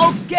Ok,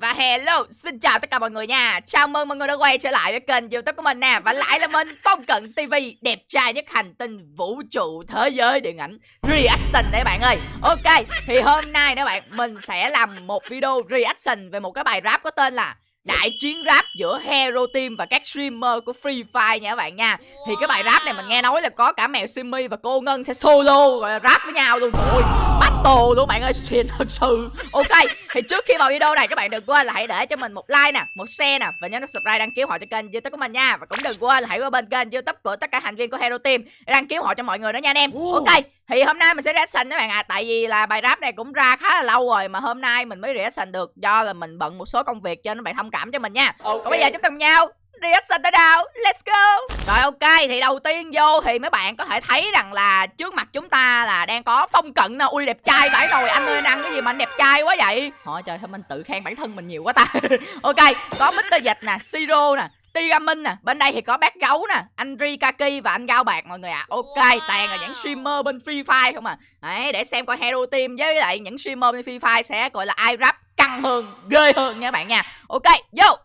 và hello, xin chào tất cả mọi người nha. Chào mừng mọi người đã quay trở lại với kênh youtube của mình nè. Và lại là mình, Phong Cận TV Đẹp trai nhất hành tinh vũ trụ thế giới điện ảnh Reaction đấy bạn ơi. Ok, thì hôm nay nữa bạn, Mình sẽ làm một video reaction về một cái bài rap có tên là đại chiến rap giữa Hero Team và các streamer của Free Fire nha các bạn nha. Thì cái bài rap này mình nghe nói là có cả mèo Simmy và cô Ngân sẽ solo là rap với nhau luôn. Trời battle luôn bạn ơi. Xịn thật sự. Ok thì trước khi vào video này các bạn đừng quên là hãy để cho mình một like nè, một share nè Và nhớ nút subscribe đăng ký họ cho kênh youtube của mình nha. Và cũng đừng quên là hãy qua bên kênh youtube của tất cả thành viên của Hero Team Đăng ký họ cho mọi người đó nha anh em. Ok thì hôm nay mình sẽ reaction các bạn à Tại vì là bài rap này cũng ra khá là lâu rồi Mà hôm nay mình mới reaction được Do là mình bận một số công việc cho nên bạn thông cảm cho mình nha. Okay. Còn bây giờ chúng ta cùng nhau reaction tới đâu Let's go. Rồi ok thì đầu tiên vô thì mấy bạn có thể thấy rằng là Trước mặt chúng ta là đang có phong cận nè Ui đẹp trai vãi rồi. Anh ơi anh ăn cái gì mà anh đẹp trai quá vậy? Thôi trời thôi mình tự khen bản thân mình nhiều quá ta. Ok có Mr. Dịch nè Siro nè Tigamin nè Bên đây thì có bác gấu nè Anh Rikaki và anh Gao Bạc mọi người ạ. À. Ok toàn là những streamer bên Free Fire không à. Đấy để xem coi Hero Team với lại những streamer bên Free Fire sẽ gọi là ai rap căng hơn Ghê hơn nha bạn nha. Ok vô.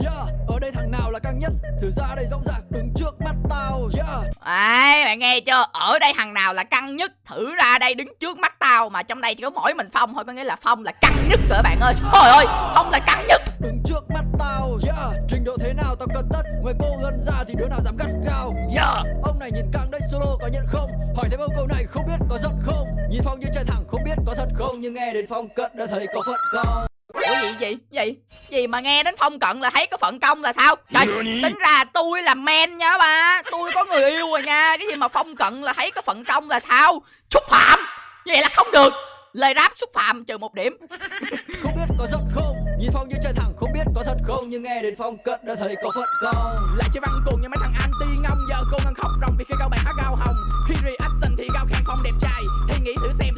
Yeah, ở đây thằng nào là căng nhất? Thử ra đây rộng rạc đứng trước mắt tao. Yeah. Đấy, bạn nghe chưa? Ở đây thằng nào là căng nhất? Thử ra đây đứng trước mắt tao Mà trong đây chỉ có mỗi mình Phong thôi Có nghĩa là Phong là căng nhất rồi bạn ơi. Trời ơi, Phong là căng nhất. Đứng trước mắt tao Yeah, trình độ thế nào tao cần tất. Ngoài cô gần ra thì đứa nào dám gắt gao? Yeah, ông này nhìn căng Nhưng nghe đến Phong cận đã thấy có phận không Ủa gì gì gì? Gì mà nghe đến phong cận là thấy có phận công là sao? Trời tính ra tôi là men nha ba. Tôi có người yêu rồi nha. Cái gì mà phong cận là thấy có phận công là sao? Xúc phạm! Vậy là không được. Lời rap xúc phạm trừ một điểm. Không biết có giận không? Nhìn phong như trời thẳng. Không biết có thật không? Nhưng nghe đến phong cận đã thấy có phận công lại chơi văn cùng như mấy thằng anti ngông giờ cô ngân khóc ròng vì khi cao bạn hát cao hồng. Khi reaction thì cao khen phong đẹp trai. Thì nghĩ thử xem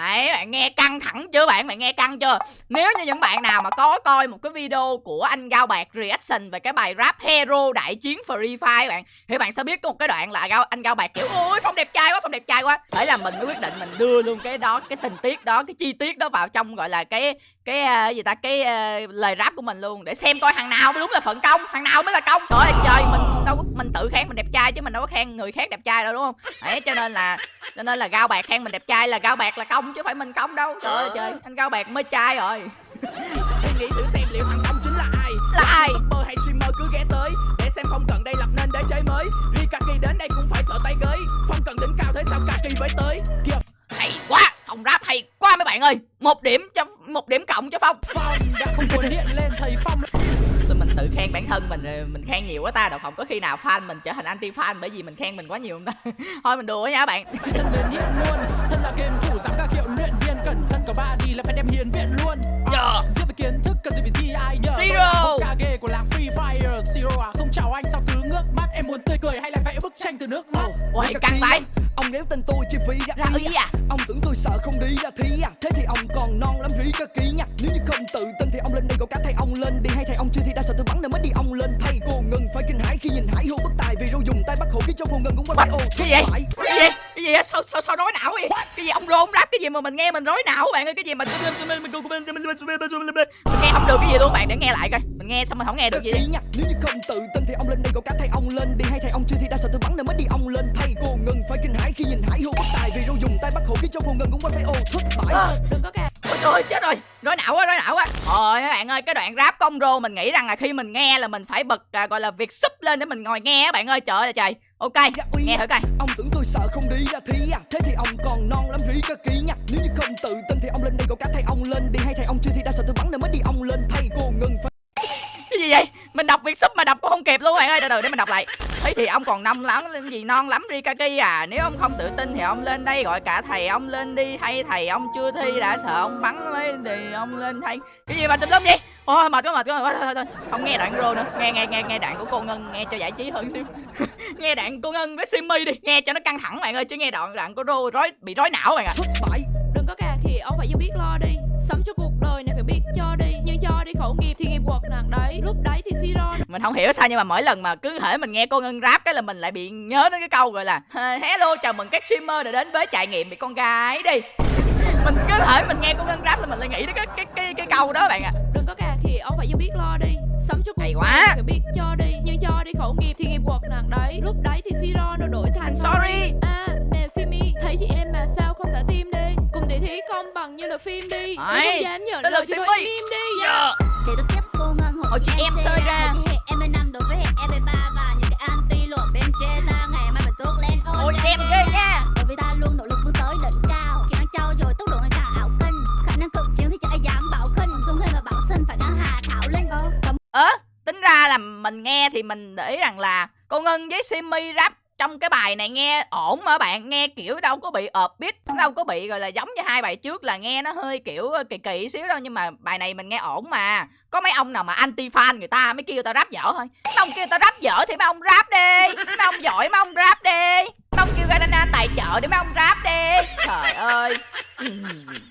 Đấy, bạn nghe căng thẳng chưa bạn? Bạn nghe căng chưa? Nếu như những bạn nào mà có coi một cái video của anh Gao Bạc reaction về cái bài rap Hero đại chiến Free Fire bạn Thì bạn sẽ biết có một cái đoạn là Gao, anh Gao Bạc kiểu Ôi Phong đẹp trai quá, Phong đẹp trai quá Thế là mình mới quyết định mình đưa luôn cái đó, cái tình tiết đó, cái chi tiết đó vào trong gọi là cái cái uh, gì ta? Cái uh, lời rap của mình luôn để xem coi thằng nào mới đúng là phận công thằng nào mới là công. Trời ơi trời mình đâu có mình tự khen mình đẹp trai chứ mình đâu có khen người khác đẹp trai đâu đúng không? Đấy cho nên là cho nên là gao bạc khen mình đẹp trai là gao bạc là công chứ phải mình công đâu. Trời ơi trời anh gao bạc mới trai rồi. Hãy nghĩ thử xem liệu thằng công chính là ai. Là ai? bơ hay streamer cứ ghé tới để xem phong cận đây lập nên đế chế mới. Rikaki đến đây cũng phải sợ tay gới phong cận đỉnh cao thế sao kaki mới tới. Hay quá phòng rap hay quá mấy bạn ơi. Một điểm cho một điểm cộng cho phong. Phong đã không còn hiện lên thầy phong. Sao mình tự khen bản thân mình mình khen nhiều quá ta đâu không có khi nào fan mình trở thành anti fan bởi vì mình khen mình quá nhiều không ta? Thôi mình đùa nha bạn. Thân liền hiện luôn thân là game thủ dám các hiệu luyện viên cẩn thân có ba đi là phải đem hiền viện luôn. Yeah. giết về kiến thức cần gì phải thi ai nhờ? Zero. Cả ghê của làng free fire. Zero à không chào anh sao cứ ngước mắt? Em muốn tươi cười hay là vẽ bức tranh từ nước mắt ôi căng tay Ông nếu tên tôi chi phí ra, ra ý à? Ông tưởng tôi sợ không đi ra thí à Thế thì ông còn non lắm rí cơ ký nha. Nếu như không tự tin thì ông lên đây gọi cả thầy ông lên đi. Hay thầy ông chưa thì đã sợ tôi bắn nên mới đi ông lên Thầy cô ngừng phải kinh hãi khi nhìn hải hô bất tài Vì rô dùng tay bắt hộ khiến cho cô ngừng cũng quay ô Cái gì cái gì gì sao sao sao nói não vậy? Cái gì ông rôn rap cái gì mà mình nghe mình rối não bạn ơi? Cái gì mà mình nghe không được cái gì luôn bạn? Để nghe lại coi. Mình nghe xong mình không nghe được gì đi nếu như không tự tin thì ông lên đây gọi cả thầy ông lên đi. Hay thầy ông chưa thì đã sợ tôi bắn nên mới đi ông lên. Thầy cô ngừng phải kinh hãi khi nhìn hải hô bất tài vì rô dùng tay bắt hộ khiến cho cô ngừng cũng phải ô thất bại. Đừng có ca ôi trời chết rồi. Rối não quá rối não quá thôi các bạn ơi cái đoạn rap công rô mình nghĩ rằng là khi mình nghe là mình phải bật à, gọi là việc sub lên để mình ngồi nghe các bạn ơi. Trời ơi trời ok dạ, nghe thử coi. Ông tưởng tôi sợ không đi ra thí à. Thế thì ông còn non lắm rí cơ ký nha. Nếu như không tự tin thì ông lên đây gọi cả thầy ông lên đi. Hay thầy ông chưa thì đã sợ tôi bắn nên mới đi ông lên thầy cô ngừng phải gì vậy? Mình đọc việc sub mà đọc cũng không kịp luôn bạn ơi. Từ từ để mình đọc lại. Thế thì ông còn nông lắm lên gì non lắm rikaki à. Nếu ông không tự tin thì ông lên đây gọi cả thầy ông lên đi hay thầy ông chưa thi đã sợ ông bắn mới thì ông lên thay. Cái gì mà tùm lum vậy? Ôi mệt quá mệt quá. Thôi, thôi thôi không nghe đoạn rô nữa. Nghe nghe nghe nghe đoạn của cô ngân nghe cho giải trí hơn xíu. Nghe đoạn cô ngân với simmy đi. Nghe cho nó căng thẳng bạn ơi chứ nghe đoạn đoạn của rô rối bị rối não bạn ạ. À. đừng có cà thì ông phải biết lo đi. Sống cho cuộc đời này phải biết cho đi đi khẩu nghiệp thì nghiệp quật nặng đấy. Lúc đấy thì si ron mình không hiểu sao nhưng mà mỗi lần mà cứ thể mình nghe cô ngân rap cái là mình lại bị nhớ đến cái câu gọi là hello chào mừng các streamer đã đến với trải nghiệm bị con gái đi. Mình cứ thể mình nghe cô ngân rap là mình lại nghĩ đến cái cái cái, cái câu đó bạn ạ. À. Đừng có cà thì ông phải vô biết lo đi Sống cho cuộc Hay quá. phải biết cho đi Nhưng cho đi khẩu nghiệp thì nghiệp quật nặng đấy Lúc đấy thì siro nó đổi thành Sorry. À nè Simi Thấy chị em mà sao không thả tim đi Cùng tỷ thí công bằng như là phim đi Đấy, không dám nhận lời thì thôi Simi. im im đi yeah. Dạ. Để tôi tiếp cô ngân hộ chị em sơi ra. Mình để ý rằng là cô ngân với simi rap trong cái bài này nghe ổn mà bạn, nghe kiểu đâu có bị ợp beat, đâu có bị, gọi là, giống như hai bài trước là nghe nó hơi kiểu ờ, kỳ kỳ xíu đâu, nhưng mà bài này mình nghe ổn mà. Có mấy ông nào mà anti fan người ta mới kêu tao rap dở thôi. Mấy ông kêu tao rap dở thì mấy ông rap đi, mấy ông giỏi mấy ông rap đi. Mấy ông kêu Garana tài trợ để mấy ông rap đi. Trời ơi.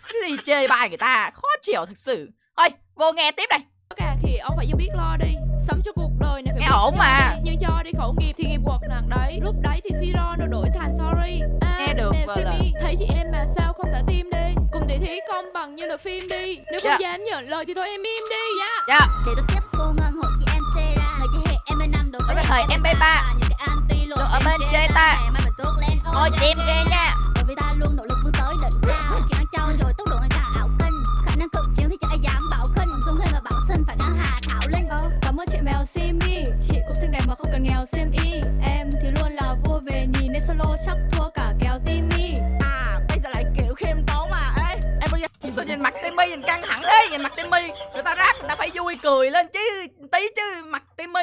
Cái gì chê bai người ta, khó chịu thật sự. Thôi, vô nghe tiếp đây. Có cà thì ông phải biết lo đi Sống cho cuộc đời này phải Nghe ổn mà. đi. Nhưng cho đi khẩu nghiệp thì nghiệp quật nặng đấy Lúc đấy thì siro nó đổi thành sorry à, Nghe được nè là- Simi Thấy chị em mà sao không thả tim đi Cùng tỷ thí công bằng như là phim đi Nếu không Dạ. dám nhận lời thì thôi em im đi yeah. dạ Để tôi tiếp cô ngân hộ chị em C ra Người chị hệ em năm đối với thời em MP3. và những cái anti lộ Đồ ở bên chê ta. Mai phải tốt lên ôi chị em ghê nha Bởi vì ta luôn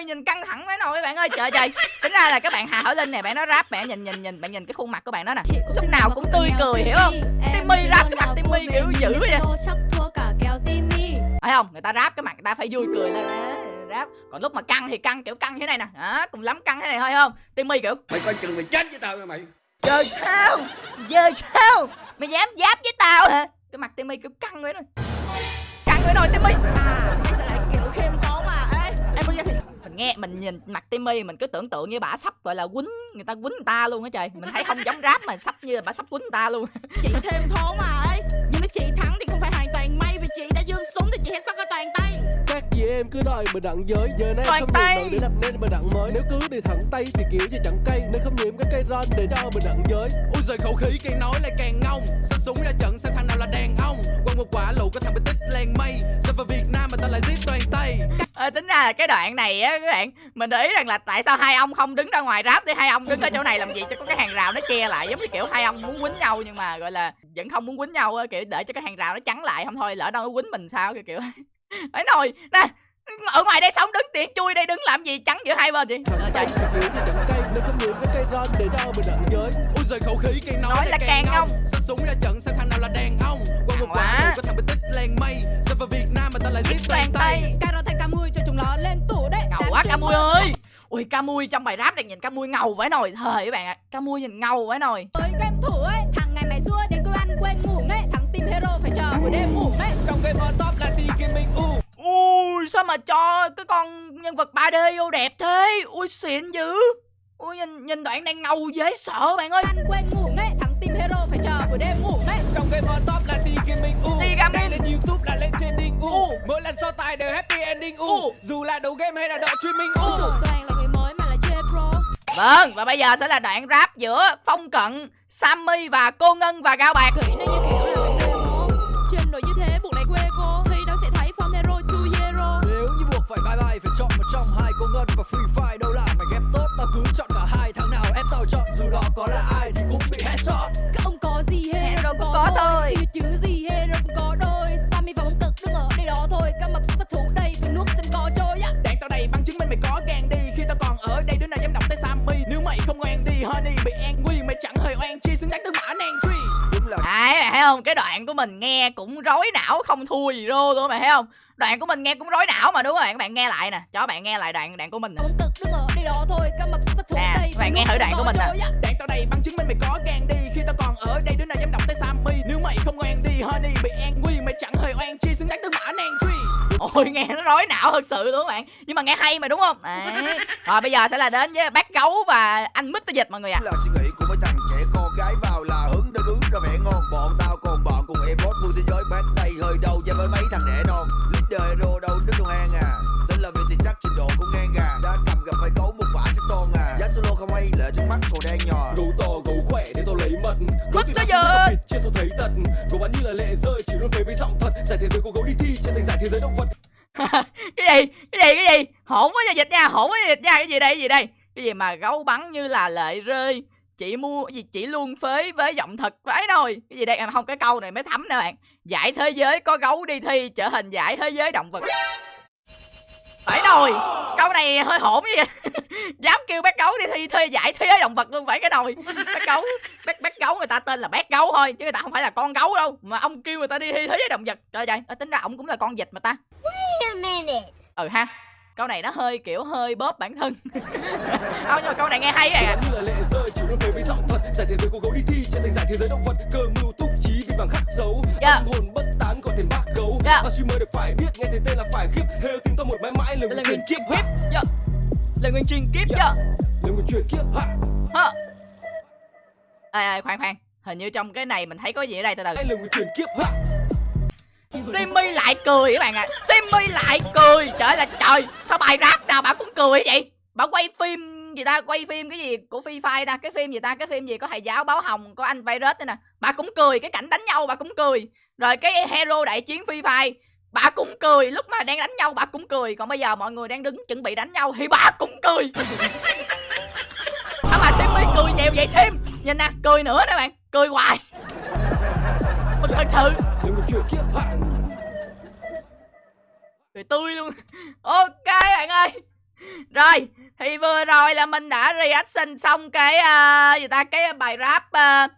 Timmy nhìn căng thẳng mấy nồi bạn ơi. Trời trời. Tính ra là các bạn Hà Thảo Linh này bạn nó rap bạn nhìn nhìn nhìn bạn nhìn cái khuôn mặt của bạn đó nè. Lúc nào cũng tươi cười hiểu không? Timmy rap cái mặt là Timmy kiểu dữ vậy. solo chắc thua cả kèo Timmy. Thấy không? Người ta rap cái mặt người ta phải vui cười lên. Á, rap. Còn lúc mà căng thì căng kiểu căng như thế này nè. Đó cùng lắm căng thế này thôi không? Timmy kiểu mày coi chừng mày chết với tao nha mày. Giờ sao? Giờ sao? Mày dám giáp với tao hả? Cái mặt Timmy kiểu căng vậy nè. Căng vậy rồi Timmy. À mình nghe mình nhìn mặt Timmy mình cứ tưởng tượng như bả sắp gọi là quýnh người ta quýnh người ta luôn á trời. Mình thấy không giống rap mà sắp như là bả sắp quýnh người ta luôn. Chị thêm thốn mà Ê Nhưng nếu chị thắng thì không phải hoàn toàn may Vì chị đã dương súng thì chị hãy sắp cái toàn tay. Các chị em cứ đòi bình đẳng giới. Giờ này Toàn không tay. để lập nên bình đẳng mới. Nếu cứ đi thẳng tay thì kiểu gì chẳng cây. Nên không nhiễm các cây ron để cho bình đẳng giới. Ui giời khẩu khí càng nói lại càng ngông. Xách súng ra trận xem thằng nào là đàn ông? Quăng một quả lụ có thằng bị tích lan mây. Sao vào Việt Nam mà tao lại giết toàn à, tính ra là cái đoạn này á các bạn mình để ý rằng là tại sao hai ông không đứng ra ngoài rap đi hai ông đứng ở chỗ này làm gì cho có cái hàng rào nó che lại giống như kiểu hai ông muốn quýnh nhau nhưng mà gọi là vẫn không muốn quýnh nhau á kiểu để cho cái hàng rào nó chắn lại không thôi lỡ đâu nó quýnh mình sao kiểu kiểu ấy nồi nè ở ngoài đây sống đứng tiện chui đây đứng làm gì chắn giữa hai bên vậy? Ờ, trời. không để giời khẩu khí càng nói, Nói là càng ngông. Xách súng ra trận xem thằng nào là đàn ông? Quăng một quả có thằng bị tích lan mây. Sao vào Việt Nam mà tao lại giết toàn toàn tay nó lên tủ đấy. Ngầu quá Camui môn ơi. ui Camui trong bài rap này nhìn Camui ngầu vãi nồi. Thời các bạn ạ Camui nhìn ngầu vãi nồi. Với game thủ ấy Hàng ngày mày xua đến cơ ăn quên ngủ ấy. Thắng team hero phải chờ buổi đêm ngủ ấy. Trong game on top là đi gaming u. Ui sao mà cho cái con nhân vật 3D vô đẹp thế? Ui xịn dữ. Ui nhìn nhìn đoạn này ngầu dễ sợ bạn ơi. Ăn quên ngủ ấy Thắng team hero phải chờ buổi đêm ngủ ấy. Trong game on top youtube là lên trending. U U. Mỗi lần so tài đều happy ending. U U. Dù là đầu game hay là đoạn streaming u. Dồi toàn là người mới mà là chê pro vâng và bây giờ sẽ là đoạn rap giữa phong cận sammy và cô ngân và gao bạc. Kỹ nó như kiểu không? Cái đoạn của mình nghe cũng rối não không thua gì rô luôn mày thấy không? Đoạn của mình nghe cũng rối não mà đúng không bạn? Các bạn nghe lại nè, cho bạn nghe lại đoạn đoạn của mình nè. Bóng cực đứng ở đây đó thôi Các mập sát thủ Nè, đây. các bạn nghe thử đoạn của mình nè. Đạn tao đầy bằng chứng minh mày có gan đi. Khi tao còn ở đây đứa nào dám động tới Sammy? Nếu mày không ngoan đi honey bị an nguy Mày chẳng hề oan chi. Xứng đáng tới mã nàng truy. Ôi, nghe nó rối não thật sự luôn các bạn. Nhưng mà nghe hay mà đúng không? Đấy. Rồi bây giờ sẽ là đến với bác gấu và anh mít dịch mọi người ạ. Là như là lệ rơi, chỉ luôn phế với giọng thật. Giải thế giới của gấu đi thi, trở thành giải thế giới động vật. Cái gì? Cái gì? Cái gì? Hỗn với dịch nha hỗn với dịch nha. Cái gì đây? Cái gì đây? Cái gì mà gấu bắn như là lệ rơi? Chỉ mua, gì, chỉ luôn phế với giọng thật vãi thôi. Cái gì đây? Em không, cái câu này mới thấm nè bạn. Giải thế giới có gấu đi thi, trở thành giải thế giới động vật phải nồi câu này hơi hỗn vậy dám kêu bác gấu đi thi thi giải thế giới động vật luôn phải cái nồi bác gấu bác bác gấu người ta tên là bác gấu thôi chứ người ta không phải là con gấu đâu. Mà ông kêu người ta đi thi thế giới động vật. Trời ờ, tính ra ổng cũng là con vịt mà ta. Wait a minute. ừ ha câu này nó hơi kiểu hơi bóp bản thân. Không nhưng mà câu này nghe hay à bắn như là lệ rơi luôn phế với giọng thật. Giải thế giới của gấu đi thi trở thành giải thế giới động vật. Cơ mưu túc trí vì vàng khắc dấu. Dạ. Âm hồn bất tán có tên bác gấu. Dạ. Mà streamer được phải biết nghe thấy tên là phải khiếp. Hero tìm tao một mãi mãi lời nguyên truyền kiếp hiếp dạ. Là nguyên truyền kiếp Dạ. dạ. Lời nguyền truyền kiếp ha. Hả ê ê khoan khoan. Hình như trong cái này mình thấy có gì ở đây từ từ. Lời nguyền truyền kiếp ha Simmy lại cười các bạn ạ. À. Simmy lại cười. Trời là trời, Sao bài rap nào bà cũng cười vậy? Bà quay phim gì ta? Quay phim cái gì của Phi Phai ta? Cái phim gì ta? Cái phim gì có thầy giáo báo hồng, Có anh virus nữa nè. Bà cũng cười, Cái cảnh đánh nhau bà cũng cười. Rồi cái hero đại chiến Phi Phai Bà cũng cười. Lúc mà đang đánh nhau bà cũng cười. Còn bây giờ mọi người đang đứng chuẩn bị đánh nhau Thì bà cũng cười. Sao mà Simmy cười nhiều vậy Sim Nhìn nè, cười nữa nè bạn. Cười hoài. Mình thật sự. Lời nguyền truyền kiếp ha cười tươi luôn. Ok bạn ơi. Rồi thì vừa rồi là mình đã reaction xong cái uh, gì ta cái bài rap uh,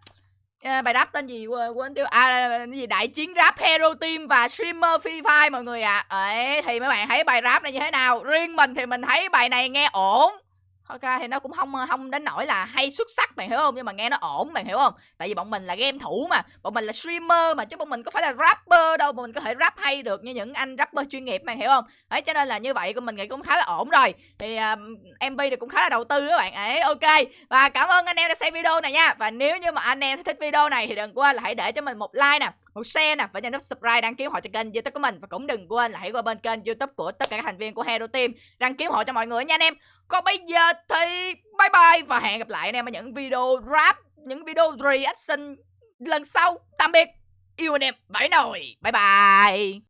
uh, bài rap tên gì quên, tiêu à cái gì đại chiến rap hero team và streamer free fire mọi người ạ. À. ấy thì mấy bạn thấy bài rap này như thế nào? Riêng mình thì mình thấy bài này nghe ổn. Ok thì nó cũng không không đến nỗi là hay xuất sắc bạn hiểu không? Nhưng mà nghe nó ổn bạn hiểu không? Tại vì bọn mình là game thủ mà bọn mình là streamer mà chứ bọn mình có phải là rapper đâu mà mình có thể rap hay được như những anh rapper chuyên nghiệp bạn hiểu không? Đấy cho nên là như vậy của mình nghĩ cũng khá là ổn rồi. Thì à, uh, mv thì cũng khá là đầu tư các bạn. Ấy ok. Và cảm ơn anh em đã xem video này nha. Và nếu như mà anh em thích video này thì đừng quên là hãy để cho mình một like nè một share nè và nhấn nút subscribe đăng ký họ cho kênh youtube của mình. Và cũng đừng quên là hãy qua bên kênh youtube của tất cả các thành viên của hero team đăng ký họ cho mọi người nha anh em còn bây giờ thì bye bye và hẹn gặp lại anh em ở những video rap, những video reaction lần sau. Tạm biệt. Yêu anh em vãi nồi. Bye bye.